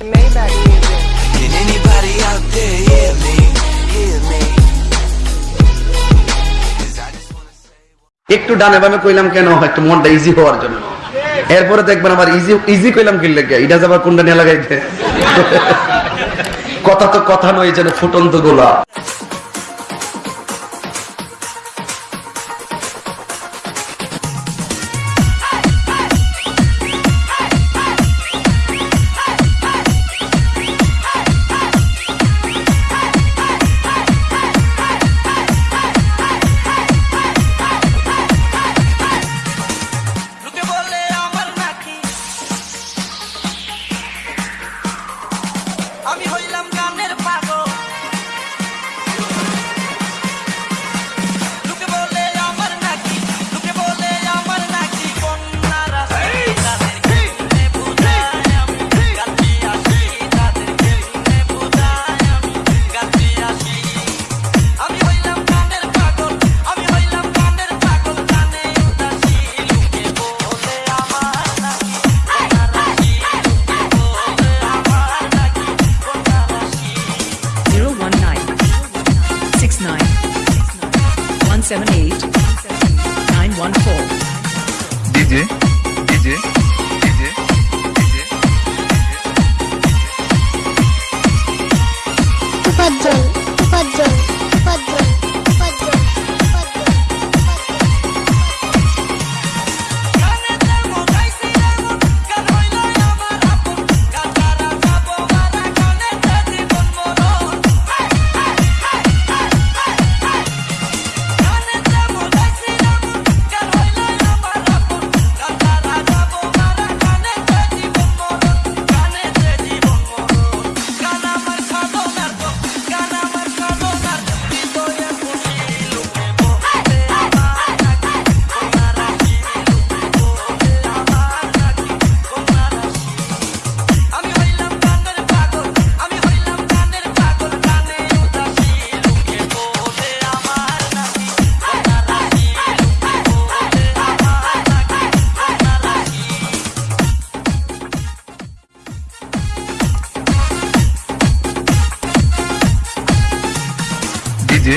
Anybody out there hear me? Hear me? একটু ডানে বামে কইলাম কেন? একটু মনটা ইজি হওয়ার জন্য। এরপরে দেখবেন আবার ইজি ইজি কইলাম কি লাগে? এটা যাবার কোনটা নিয়ে লাগাইতে? কথা তো কথা নয় যেন ফুটন্ত গোলা আমি হইলাম 978 914. DJ, DJ. যে